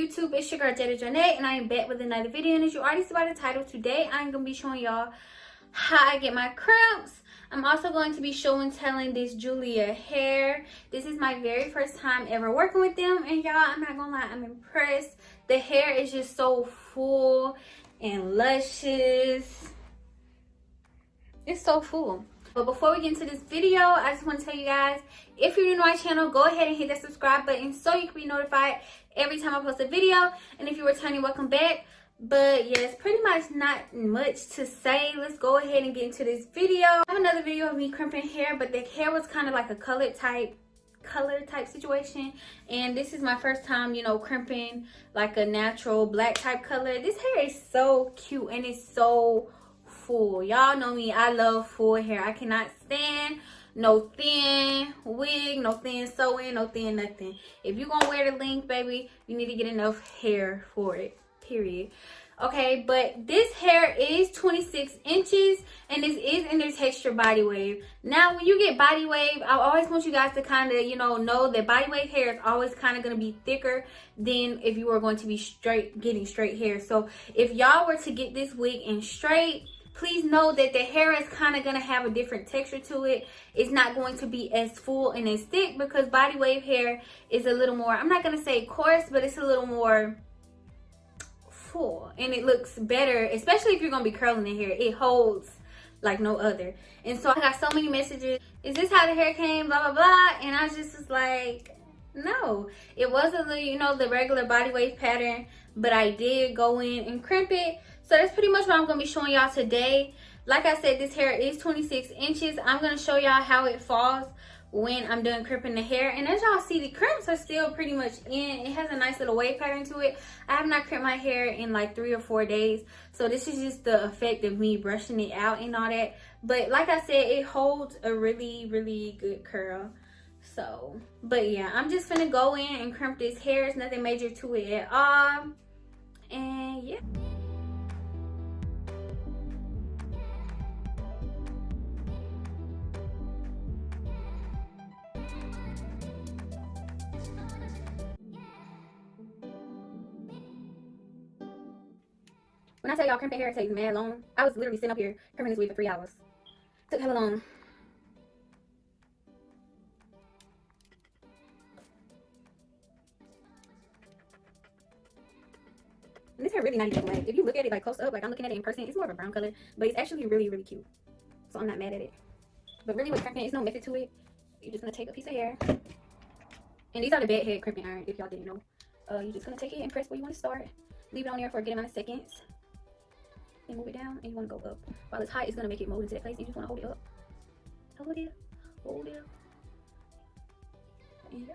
YouTube? It's your girl Jada Jonay and I am back with another video and as you already see by the title, today I'm to be showing y'all how I get my crimps. I'm also going to be showing telling this Julia hair. This is my very first time ever working with them and y'all, I'm not to lie, I'm impressed. The hair is just so full and luscious. It's so full. But before we get into this video, I just want to tell you guys, if you're new to my channel, go ahead and hit that subscribe button so you can be notified every time I post a video. And if you're returning, welcome back. But yes, pretty much not much to say. Let's go ahead and get into this video. I have another video of me crimping hair, but the hair was kind of like a colored type color type situation and this is my first time you know crimping like a natural black type color this hair is so cute and it's so full y'all know me. I love full hair. I cannot stand no thin wig no thin sew-in no thin nothing. If you're gonna wear the length baby you need to get enough hair for it period. Okay but this hair is 26 inches and this is in their texture body wave. Now when you get body wave i always want you guys to kind of you know know that body wave hair is always kind of going to be thicker than if you were going to be straight getting straight hair. So if y'all were to get this wig in straight please know that the hair is kind of going to have a different texture to it. It's not going to be as full and as thick because body wave hair is a little more i'm not going to say coarse but it's a little more full and it looks better especially if you're going to be curling the hair. It holds like no other. And so i got so many messages is this how the hair came? blah blah blah. And i just was like no. It wasn't the you know the regular body wave pattern but i did go in and crimp it so that's pretty much what i'm going to be showing y'all today. Like i said this hair is 26 inches. I'm going to show y'all how it falls when i'm done crimping the hair. And as y'all see the crimps are still pretty much in. It has a nice little wave pattern to it. I have not crimped my hair in like three or four days. So this is just the effect of me brushing it out and all that. But like i said it holds a really really good curl. So but yeah i'm just gonna go in and crimp this hair. It's nothing major to it at all. And yeah When I tell y'all crimping hair takes mad long, I was literally sitting up here crimping this wig for three hours. Took hella long. And this hair really not even black. If you look at it like close up, like I'm looking at it in person, it's more of a brown color, but it's actually really, really cute. So I'm not mad at it. But really with crimping, there's no method to it. You're just gonna take a piece of hair. And these are the bed head crimping iron, if y'all didn't know. Uh, you're just gonna take it and press where you want to start. Leave it on there for a good amount of seconds and move it down and you want to go up while it's hot it's going to make it mold into that place you just want to hold it up hold it hold it and yeah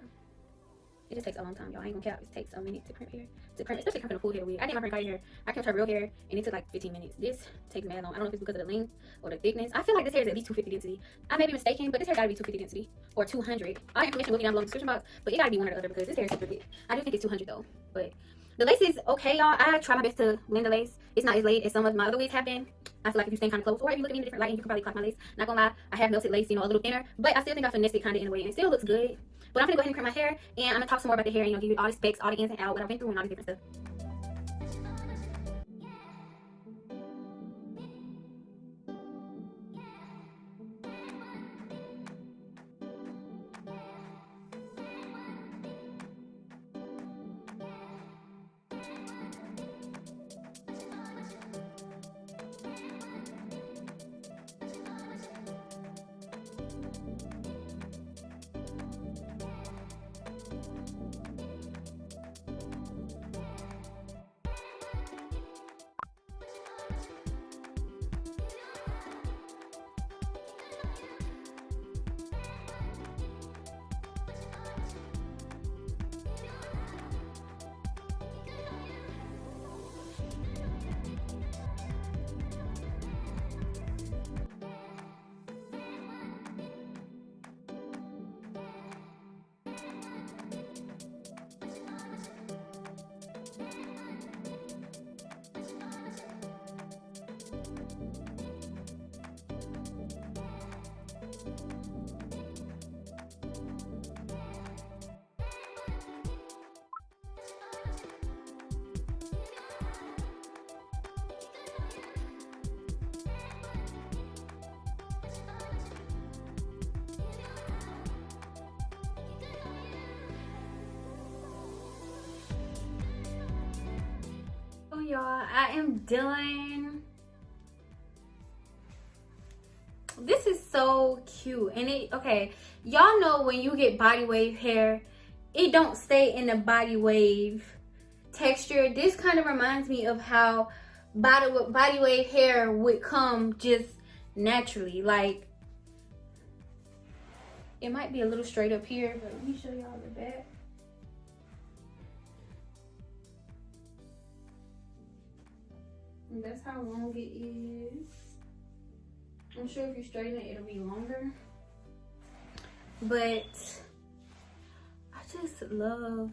it just takes a long time, y'all. I ain't gonna cap. It takes a minute to crimp hair. To crimp, especially crimping a full head wig. I did my friend Cardi hair. I crimped her real hair, and it took like 15 minutes. This takes mad long. I don't know if it's because of the length or the thickness. I feel like this hair is at least 250 density. I may be mistaken, but this hair gotta be 250 density or 200. All information will be down below in the description box, but it gotta be one or the other because this hair is super thick. I do think it's 200 though, but the lace is okay, y'all. I try my best to blend the lace. It's not as laid as some of my other wigs have been. I feel like if you stand kind of close, or if you look at me in a different light, you can probably clock my lace. Not gonna lie, I have melted lace, you know, a little thinner, but I still think I finessed it kind of in a way, and it still looks good. But I'm gonna go ahead and crimp my hair, and I'm gonna talk some more about the hair, you know, give you all the specs, all the ins and outs, what I've been through, and all the different stuff. Y'all. I am done this is so cute. And it okay y'all know when you get body wave hair it don't stay in the body wave texture. This kind of reminds me of how body body wave hair would come just naturally. Like it might be a little straight up here but let me show y'all the back and that's how long it is i'm sure if you straighten it it'll be longer but i just love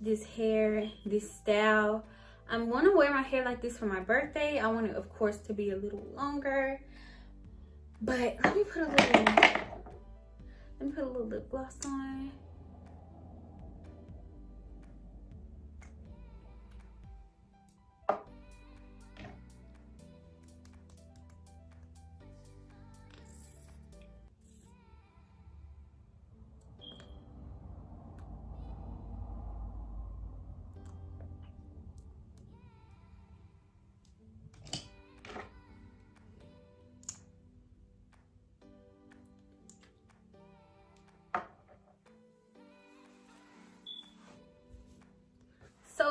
this hair this style I'm gonna wear my hair like this for my birthday. I want it, of course, to be a little longer. But let me put a little, let me put a little lip gloss on.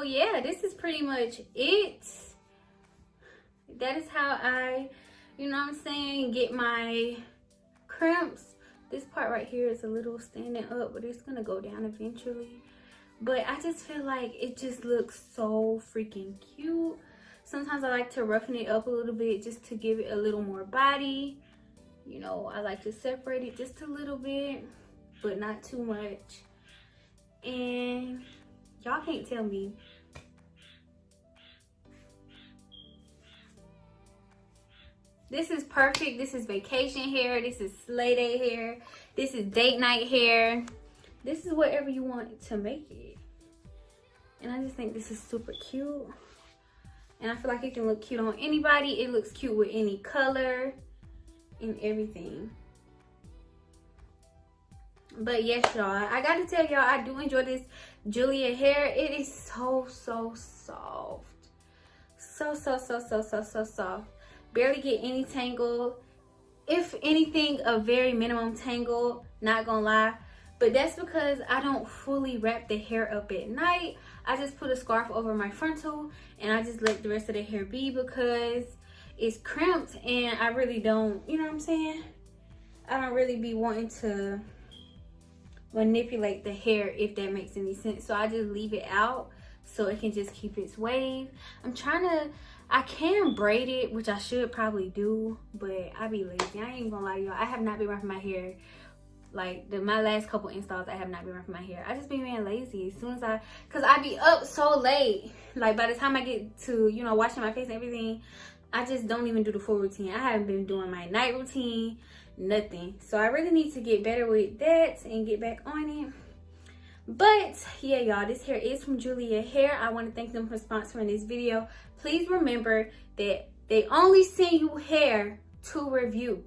Yeah this is pretty much it. That is how i you know what i'm saying get my crimps this part right here is a little standing up but it's gonna go down eventually. But i just feel like it just looks so freaking cute. Sometimes i like to roughen it up a little bit just to give it a little more body. You know i like to separate it just a little bit but not too much. And y'all can't tell me this is perfect. This is vacation hair. This is sleigh day hair. This is date night hair. This is whatever you want to make it. And i just think this is super cute. And i feel like it can look cute on anybody. It looks cute with any color and everything. But yes y'all i gotta tell y'all i do enjoy this julia hair. It is so so soft. So so so so so so soft barely get any tangle. If anything a very minimum tangle not gonna lie. But that's because i don't fully wrap the hair up at night. I just put a scarf over my frontal and i just let the rest of the hair be because it's crimped and i really don't you know what i'm saying? I don't really be wanting to manipulate the hair if that makes any sense. So i just leave it out so it can just keep its wave. I'm trying to i can braid it which i should probably do but i be lazy. I ain't gonna lie to y'all. I have not been wrapping my hair. Like the my last couple installs i have not been wrapping my hair. I just been being lazy. As soon as i because i be up so late. Like by the time i get to you know washing my face and everything i just don't even do the full routine. I haven't been doing my night routine nothing. So i really need to get better with that and get back on it but yeah y'all this hair is from julia hair i want to thank them for sponsoring this video please remember that they only send you hair to review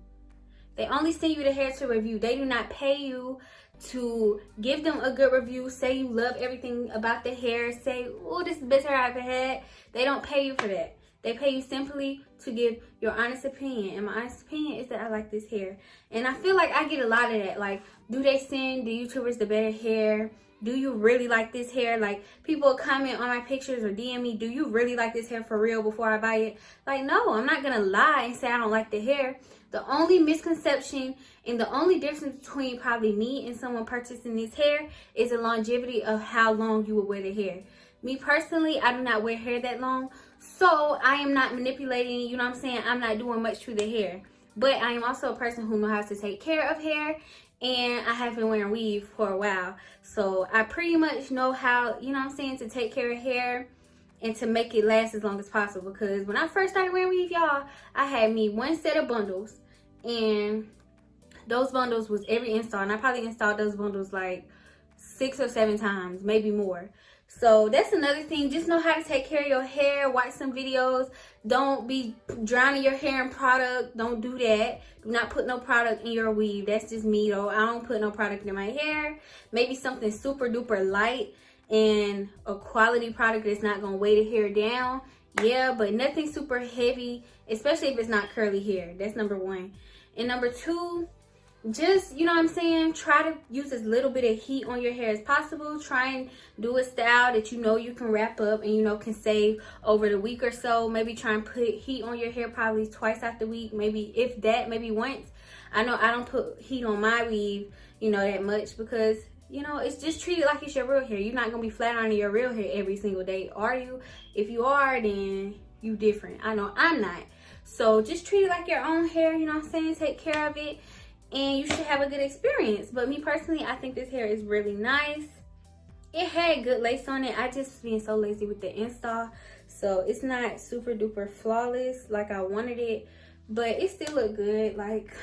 they only send you the hair to review they do not pay you to give them a good review say you love everything about the hair say oh this is the best hair i've ever had they don't pay you for that they pay you simply to give your honest opinion. And my honest opinion is that I like this hair. And I feel like I get a lot of that. Like, do they send the YouTubers the better hair? Do you really like this hair? Like, people comment on my pictures or DM me, do you really like this hair for real before I buy it? Like, no, I'm not to lie and say I don't like the hair. The only misconception and the only difference between probably me and someone purchasing this hair is the longevity of how long you will wear the hair. Me personally, I do not wear hair that long. So I am not manipulating, you know what I'm saying? I'm not doing much to the hair. But I am also a person who knows how to take care of hair. And I have been wearing weave for a while. So I pretty much know how, you know I'm saying, to take care of hair and to make it last as long as possible. Because when I first started wearing weave, y'all, I had me one set of bundles. And those bundles was every install. And I probably installed those bundles like six or seven times, maybe more so that's another thing. Just know how to take care of your hair watch some videos. Don't be drowning your hair in product. Don't do that. Do not put no product in your weave. That's just me though. I don't put no product in my hair. Maybe something super duper light and a quality product that's not gonna weigh the hair down. Yeah but nothing super heavy especially if it's not curly hair. That's number one. And number two just you know what i'm saying try to use as little bit of heat on your hair as possible. Try and do a style that you know you can wrap up and you know can save over the week or so. Maybe try and put heat on your hair probably twice out the week maybe if that maybe once. I know i don't put heat on my weave you know that much because you know it's just treated like it's your real hair. You're not gonna be flat ironing your real hair every single day are you? If you are then you different. I know i'm not. So just treat it like your own hair you know what i'm saying? Take care of it and you should have a good experience. But me personally i think this hair is really nice. It had good lace on it. I just being so lazy with the install. So it's not super duper flawless like i wanted it but it still look good. Like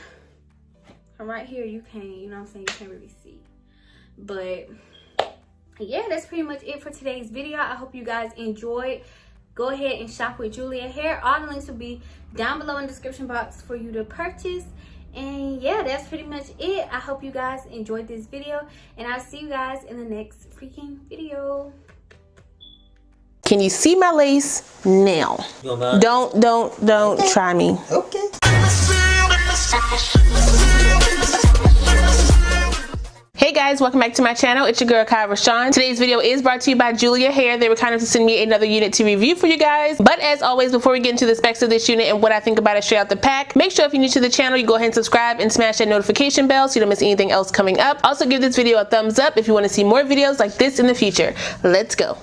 from right here you can't you know what i'm saying? You can't really see. But yeah that's pretty much it for today's video. I hope you guys enjoyed. Go ahead and shop with julia hair. All the links will be down below in the description box for you to purchase and yeah that's pretty much it. I hope you guys enjoyed this video and i'll see you guys in the next freaking video. Can you see my lace? Now. Don't don't don't okay. try me. Okay. Hey guys, welcome back to my channel. It's your girl Kai Rashawn. Today's video is brought to you by Julia Hair. They were kind enough to send me another unit to review for you guys. But as always, before we get into the specs of this unit and what I think about it straight out the pack, make sure if you're new to the channel, you go ahead and subscribe and smash that notification bell so you don't miss anything else coming up. Also give this video a thumbs up if you want to see more videos like this in the future. Let's go.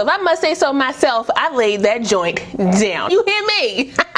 So if I must say so myself, I laid that joint down. You hear me?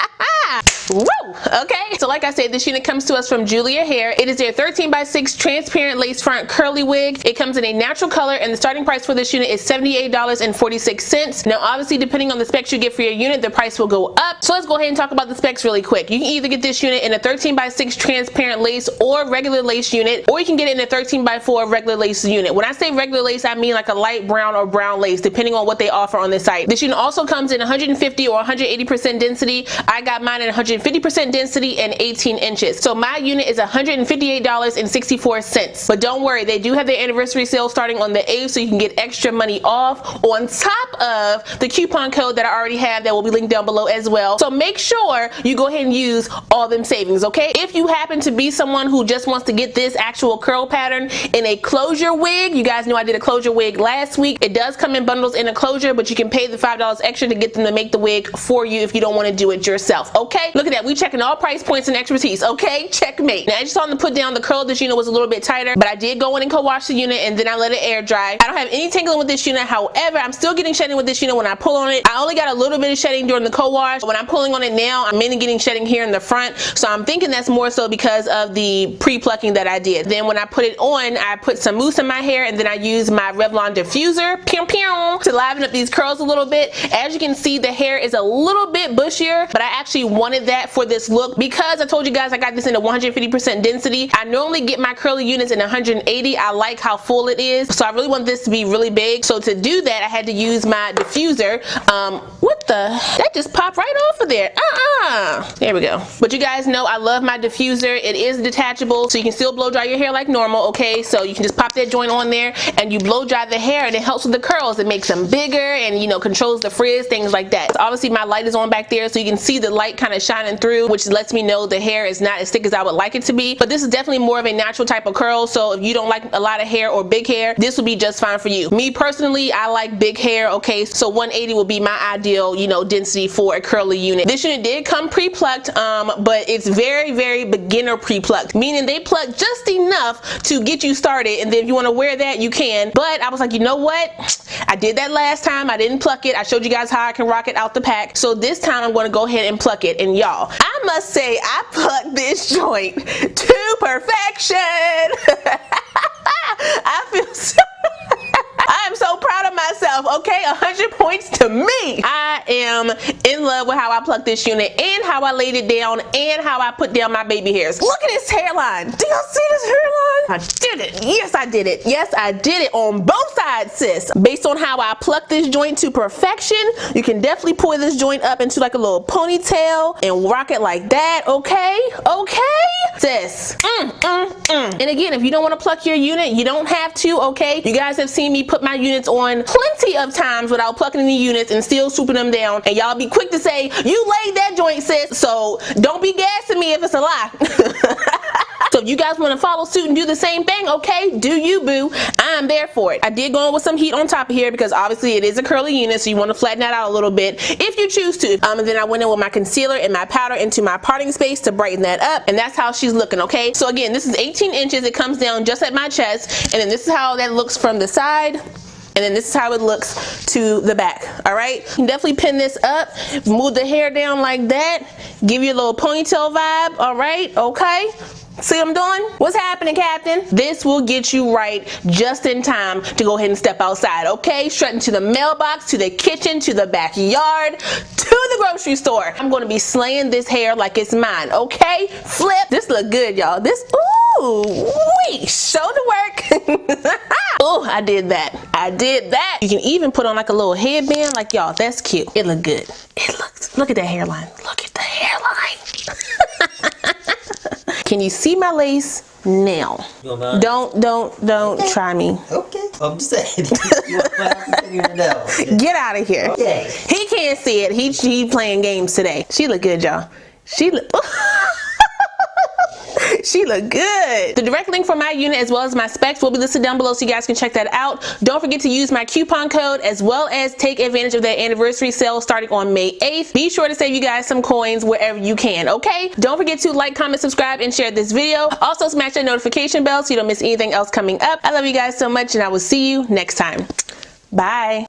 Okay, so like I said, this unit comes to us from Julia Hair. It is their 13 by 6 transparent lace front curly wig. It comes in a natural color and the starting price for this unit is $78.46. Now obviously depending on the specs you get for your unit, the price will go up. So let's go ahead and talk about the specs really quick. You can either get this unit in a 13 by 6 transparent lace or regular lace unit, or you can get it in a 13 by 4 regular lace unit. When I say regular lace, I mean like a light brown or brown lace, depending on what they offer on the site. This unit also comes in 150 or 180% density. I got mine in 150 50% density and 18 inches. So my unit is $158.64. But don't worry, they do have their anniversary sale starting on the 8th so you can get extra money off on top of the coupon code that I already have that will be linked down below as well. So make sure you go ahead and use all them savings, okay? If you happen to be someone who just wants to get this actual curl pattern in a closure wig, you guys know I did a closure wig last week. It does come in bundles in a closure, but you can pay the $5 extra to get them to make the wig for you if you don't want to do it yourself, okay? Look at that. We checking all price points and expertise. Okay, checkmate. Now I just saw to put down the curl this unit was a little bit tighter, but I did go in and co-wash the unit and then I let it air dry. I don't have any tingling with this unit. However, I'm still getting shedding with this unit when I pull on it. I only got a little bit of shedding during the co-wash. When I'm pulling on it now, I'm mainly getting shedding here in the front. So I'm thinking that's more so because of the pre-plucking that I did. Then when I put it on, I put some mousse in my hair and then I use my Revlon diffuser pew, pew, to liven up these curls a little bit. As you can see, the hair is a little bit bushier, but I actually wanted that for this this look because I told you guys I got this in a 150% density. I normally get my curly units in 180. I like how full it is. So I really want this to be really big. So to do that, I had to use my diffuser. Um, what the? That just popped right off of there. Uh-uh. There we go. But you guys know I love my diffuser. It is detachable, so you can still blow dry your hair like normal, okay? So you can just pop that joint on there and you blow dry the hair and it helps with the curls. It makes them bigger and, you know, controls the frizz, things like that. So obviously my light is on back there so you can see the light kind of shining through, which lets me know the hair is not as thick as I would like it to be. But this is definitely more of a natural type of curl, so if you don't like a lot of hair or big hair, this will be just fine for you. Me personally, I like big hair, okay? So 180 will be my ideal, you know, density for a curly unit. This unit did come pre-plucked, um, but it's very, very beginner pre-plucked, meaning they pluck just enough to get you started, and then if you want to wear that, you can. But I was like, you know what? I did that last time. I didn't pluck it. I showed you guys how I can rock it out the pack. So this time I'm going to go ahead and pluck it. And y'all, I must say I plucked this joint to perfection. I feel so I am so proud of myself, okay? 100 points to me. I am in love with how I plucked this unit and how I laid it down and how I put down my baby hairs. Look at this hairline. Do y'all see this hairline? I did it. Yes, I did it. Yes, I did it on both sides, sis. Based on how I plucked this joint to perfection, you can definitely pull this joint up into like a little ponytail and rock it like that, okay? Okay? Sis. Mm, mm, mm. And again, if you don't want to pluck your unit, you don't have to, okay? You guys have seen me put my units on plenty of times without plucking any units and still swooping them down and y'all be quick to say you laid that joint sis so don't be gassing me if it's a lie So if you guys want to follow suit and do the same thing, okay, do you boo. I'm there for it. I did go in with some heat on top of here because obviously it is a curly unit, so you want to flatten that out a little bit if you choose to. Um, and then I went in with my concealer and my powder into my parting space to brighten that up. And that's how she's looking, okay? So again, this is 18 inches. It comes down just at my chest. And then this is how that looks from the side and then this is how it looks to the back all right you can definitely pin this up move the hair down like that give you a little ponytail vibe all right okay See what I'm doing? What's happening, Captain? This will get you right just in time to go ahead and step outside, okay? Straight into the mailbox, to the kitchen, to the backyard, to the grocery store. I'm gonna be slaying this hair like it's mine, okay? Flip. This look good, y'all. This, ooh, wee, show the work. oh, I did that. I did that. You can even put on like a little headband, like y'all, that's cute. It look good. It looks, look at that hairline. Look at the hairline. Can you see my lace now? Don't, don't, don't Okay. try me. Okay, I'm just saying. you want to figure it out. Get out of here. Okay. He can't see it. He he playing games today. She look good, y'all. She look. Oh, she look good. The direct link for my unit as well as my specs will be listed down below so you guys can check that out. Don't forget to use my coupon code as well as take advantage of that anniversary sale starting on May 8th. Be sure to save you guys some coins wherever you can, okay? Don't forget to like, comment, subscribe, and share this video. Also smash that notification bell so you don't miss anything else coming up. I love you guys so much and I will see you next time. Bye.